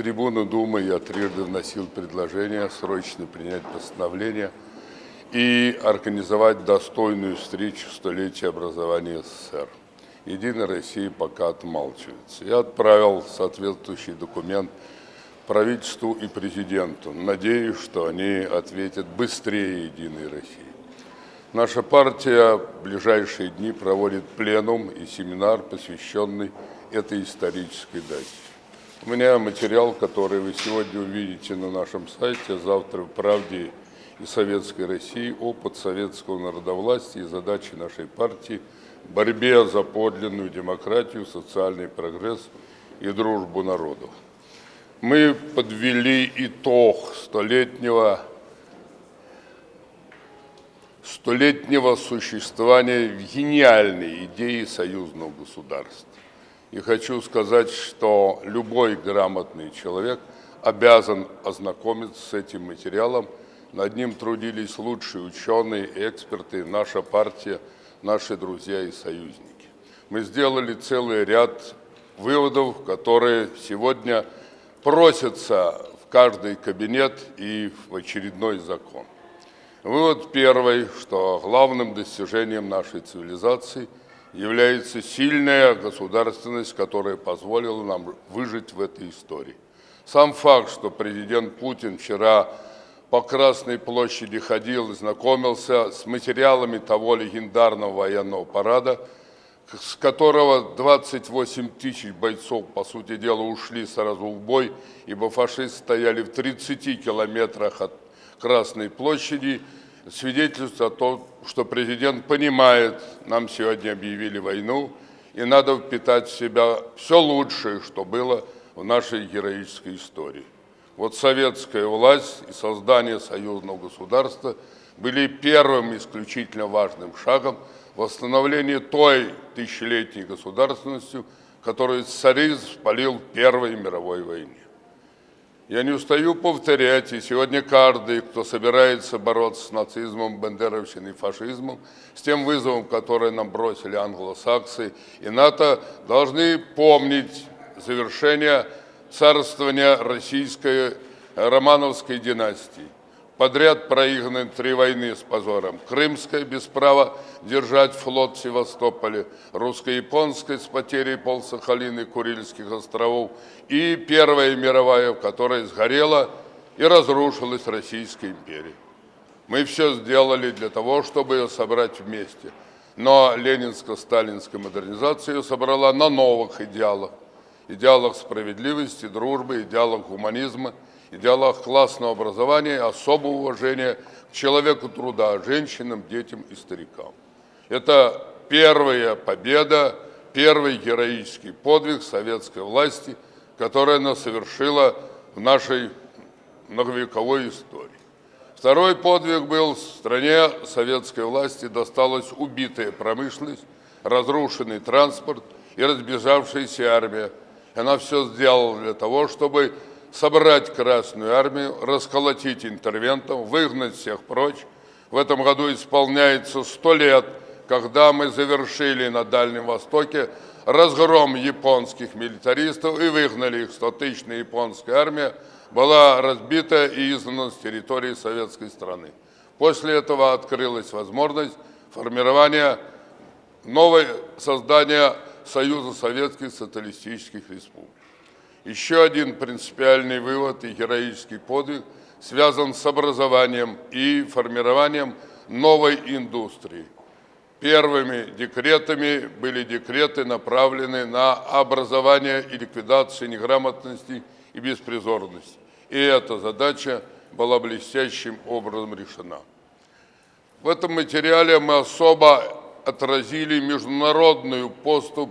трибуны Думы я трижды вносил предложение срочно принять постановление и организовать достойную встречу столетия образования СССР. Единая Россия пока отмалчивается. Я отправил соответствующий документ правительству и президенту. Надеюсь, что они ответят быстрее Единой России. Наша партия в ближайшие дни проводит пленум и семинар, посвященный этой исторической дате. У меня материал, который вы сегодня увидите на нашем сайте, завтра в «Правде» и Советской России, опыт советского народовластия и задачи нашей партии в борьбе за подлинную демократию, социальный прогресс и дружбу народов. Мы подвели итог столетнего столетнего существования гениальной идеи союзного государства. И хочу сказать, что любой грамотный человек обязан ознакомиться с этим материалом. Над ним трудились лучшие ученые эксперты, наша партия, наши друзья и союзники. Мы сделали целый ряд выводов, которые сегодня просятся в каждый кабинет и в очередной закон. Вывод первый, что главным достижением нашей цивилизации является сильная государственность, которая позволила нам выжить в этой истории. Сам факт, что президент Путин вчера по Красной площади ходил и знакомился с материалами того легендарного военного парада, с которого 28 тысяч бойцов, по сути дела, ушли сразу в бой, ибо фашисты стояли в 30 километрах от Красной площади, свидетельствует о том, что президент понимает, нам сегодня объявили войну, и надо впитать в себя все лучшее, что было в нашей героической истории. Вот советская власть и создание союзного государства были первым исключительно важным шагом восстановления той тысячелетней государственностью, которую царизм спалил в Первой мировой войне. Я не устаю повторять, и сегодня каждый, кто собирается бороться с нацизмом, бандеровщиной и фашизмом, с тем вызовом, который нам бросили англосаксы и НАТО, должны помнить завершение царствования российской романовской династии подряд проиграны три войны с позором. Крымская без права держать флот в Севастополе, русско-японская с потерей полсахалины Курильских островов и Первая мировая, в которой сгорела и разрушилась Российская империя. Мы все сделали для того, чтобы ее собрать вместе. Но ленинско-сталинская модернизация ее собрала на новых идеалах. Идеалах справедливости, дружбы, идеалах гуманизма – идеалах классного образования, особого уважения к человеку труда, женщинам, детям и старикам. Это первая победа, первый героический подвиг советской власти, который она совершила в нашей многовековой истории. Второй подвиг был в стране советской власти досталась убитая промышленность, разрушенный транспорт и разбежавшаяся армия. Она все сделала для того, чтобы собрать Красную Армию, расколотить интервентов, выгнать всех прочь. В этом году исполняется сто лет, когда мы завершили на Дальнем Востоке разгром японских милитаристов и выгнали их. Стотысячная японская армия была разбита и изгнана с территории советской страны. После этого открылась возможность формирования новой создания Союза Советских Социалистических Республик. Еще один принципиальный вывод и героический подвиг связан с образованием и формированием новой индустрии. Первыми декретами были декреты, направленные на образование и ликвидацию неграмотности и беспризорности. И эта задача была блестящим образом решена. В этом материале мы особо отразили международную поступ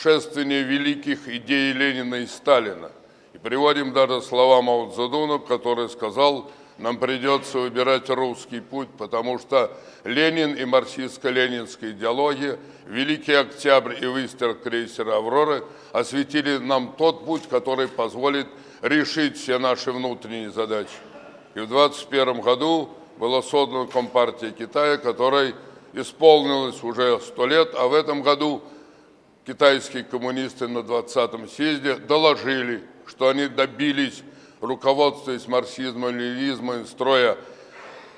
шествие великих идей Ленина и Сталина. И приводим даже слова Мао Цзэдуна, который сказал, нам придется выбирать русский путь, потому что Ленин и марксистско-ленинская идеология, Великий Октябрь и выстрел крейсера «Авроры» осветили нам тот путь, который позволит решить все наши внутренние задачи. И в 21 году была создана Компартия Китая, которой исполнилось уже сто лет, а в этом году – китайские коммунисты на 20-м съезде доложили, что они добились, руководствуясь марксизмом, ленинизмом, строя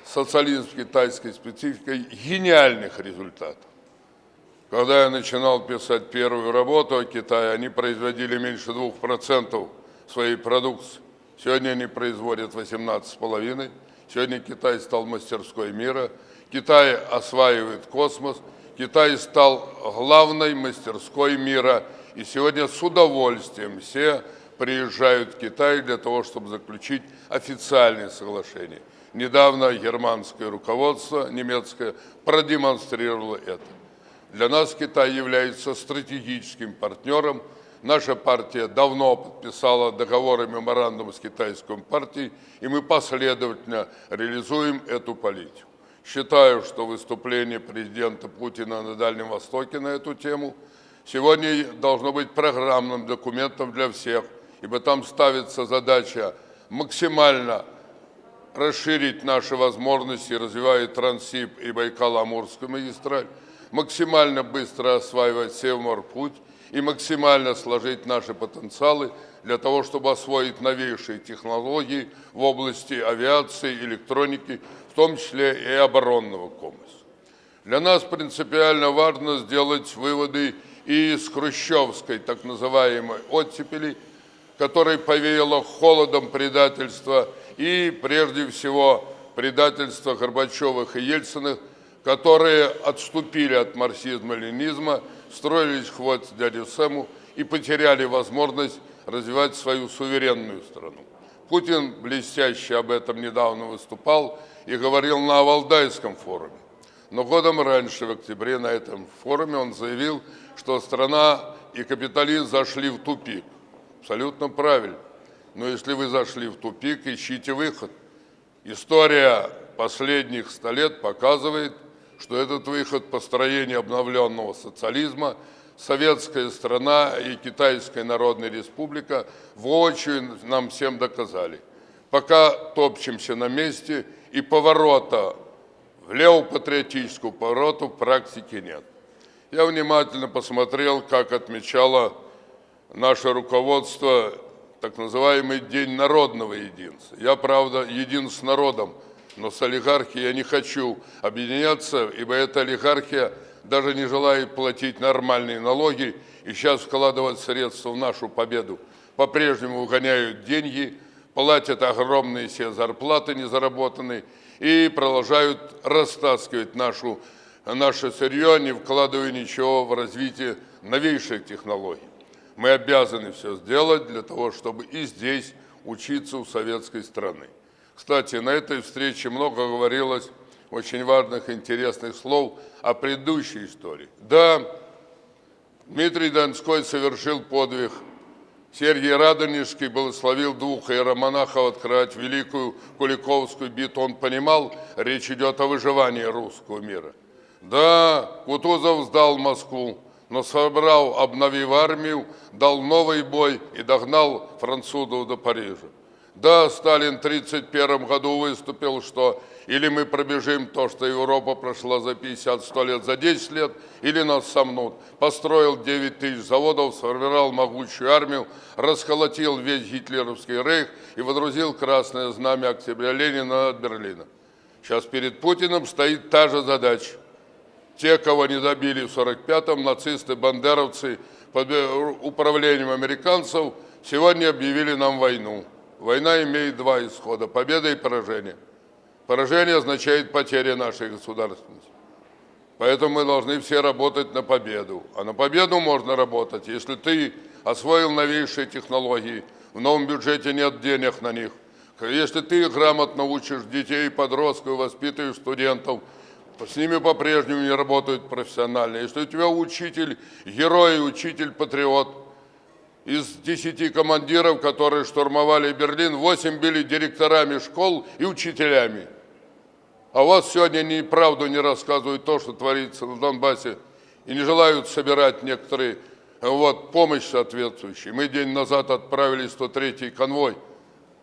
социализм с китайской спецификой, гениальных результатов. Когда я начинал писать первую работу о Китае, они производили меньше 2% своей продукции. Сегодня они производят 18,5%. Сегодня Китай стал мастерской мира. Китай осваивает космос. Китай стал главной мастерской мира. И сегодня с удовольствием все приезжают в Китай для того, чтобы заключить официальные соглашения. Недавно германское руководство немецкое продемонстрировало это. Для нас Китай является стратегическим партнером. Наша партия давно подписала договор меморандум с китайской партией, и мы последовательно реализуем эту политику. Считаю, что выступление президента Путина на Дальнем Востоке на эту тему сегодня должно быть программным документом для всех, ибо там ставится задача максимально расширить наши возможности, развивая Трансип и Байкало-Амурскую магистраль, максимально быстро осваивать Севморпуть и максимально сложить наши потенциалы для того, чтобы освоить новейшие технологии в области авиации, электроники, в том числе и оборонного комплекса. Для нас принципиально важно сделать выводы и из хрущевской так называемой оттепели, которой повеяло холодом предательства и, прежде всего, предательства Горбачевых и Ельциных, которые отступили от марксизма-ленизма, строились хвост дяде Сэму и потеряли возможность развивать свою суверенную страну. Путин блестяще об этом недавно выступал и говорил на Валдайском форуме. Но годом раньше, в октябре, на этом форуме он заявил, что страна и капитализм зашли в тупик. Абсолютно правильно. Но если вы зашли в тупик, ищите выход. История последних ста лет показывает, что этот выход построения обновленного социализма советская страна и Китайская Народная Республика воочию нам всем доказали. Пока топчемся на месте и поворота в левопатриотическую повороту в практике нет. Я внимательно посмотрел, как отмечало наше руководство так называемый День народного единства. Я, правда, един с народом – но с олигархией я не хочу объединяться, ибо эта олигархия даже не желает платить нормальные налоги и сейчас вкладывать средства в нашу победу. По-прежнему угоняют деньги, платят огромные все зарплаты незаработанные и продолжают растаскивать нашу, наше сырье, не вкладывая ничего в развитие новейших технологий. Мы обязаны все сделать для того, чтобы и здесь учиться у советской страны. Кстати, на этой встрече много говорилось очень важных, интересных слов о предыдущей истории. Да, Дмитрий Донской совершил подвиг. Сергий Радонежский благословил двух иеромонахов открывать Великую Куликовскую битву. Он понимал, речь идет о выживании русского мира. Да, Кутузов сдал Москву, но собрал, обновив армию, дал новый бой и догнал французов до Парижа. Да, Сталин в 1931 году выступил, что или мы пробежим то, что Европа прошла за 50-100 лет, за 10 лет, или нас сомнут. Построил 9 тысяч заводов, сформировал могучую армию, расколотил весь гитлеровский рейх и водрузил красное знамя октября Ленина над Берлином. Сейчас перед Путиным стоит та же задача. Те, кого не добили в 45-м, нацисты, бандеровцы под управлением американцев, сегодня объявили нам войну. Война имеет два исхода – победа и поражение. Поражение означает потеря нашей государственности. Поэтому мы должны все работать на победу. А на победу можно работать, если ты освоил новейшие технологии, в новом бюджете нет денег на них. Если ты грамотно учишь детей, подростков, воспитываешь студентов, с ними по-прежнему не работают профессионально. Если у тебя учитель, герой, учитель-патриот – из десяти командиров, которые штурмовали Берлин, восемь были директорами школ и учителями. А вас сегодня ни правду не рассказывают то, что творится в Донбассе, и не желают собирать некоторые вот, помощь соответствующую. Мы день назад отправили 103-й конвой.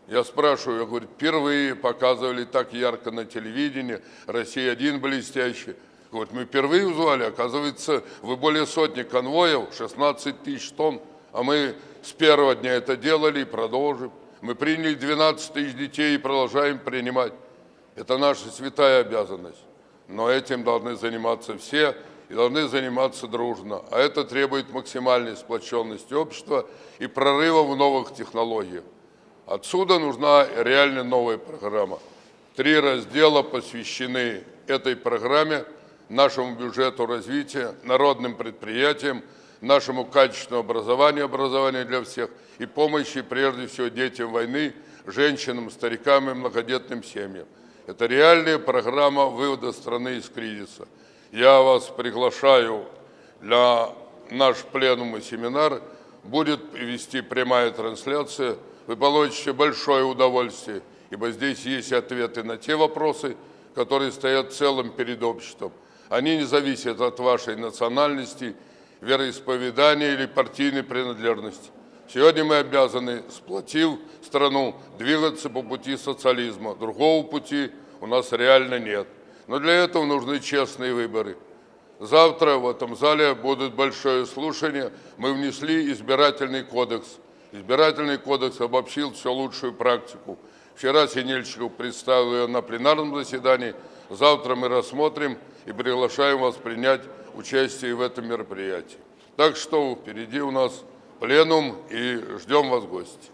Я спрашиваю, я говорю, впервые показывали так ярко на телевидении, Россия один блестящий. Вот мы впервые узнали, оказывается, вы более сотни конвоев, 16 тысяч тонн А мы с первого дня это делали и продолжим. Мы приняли 12 тысяч детей и продолжаем принимать. Это наша святая обязанность. Но этим должны заниматься все и должны заниматься дружно. А это требует максимальной сплоченности общества и прорыва в новых технологиях. Отсюда нужна реально новая программа. Три раздела посвящены этой программе, нашему бюджету развития, народным предприятиям, нашему качественному образованию, образованию для всех и помощи прежде всего детям войны, женщинам, старикам и многодетным семьям. Это реальная программа вывода страны из кризиса. Я вас приглашаю для наш пленум и семинар. Будет вести прямая трансляция. Вы получите большое удовольствие, ибо здесь есть ответы на те вопросы, которые стоят целым перед обществом. Они не зависят от вашей национальности, вероисповедания или партийной принадлежности. Сегодня мы обязаны, сплотив страну, двигаться по пути социализма. Другого пути у нас реально нет. Но для этого нужны честные выборы. Завтра в этом зале будет большое слушание. Мы внесли избирательный кодекс. Избирательный кодекс обобщил всю лучшую практику. Вчера Синельчиков представил ее на пленарном заседании. Завтра мы рассмотрим и приглашаем вас принять участие в этом мероприятии. Так что впереди у нас пленум и ждем вас в гости.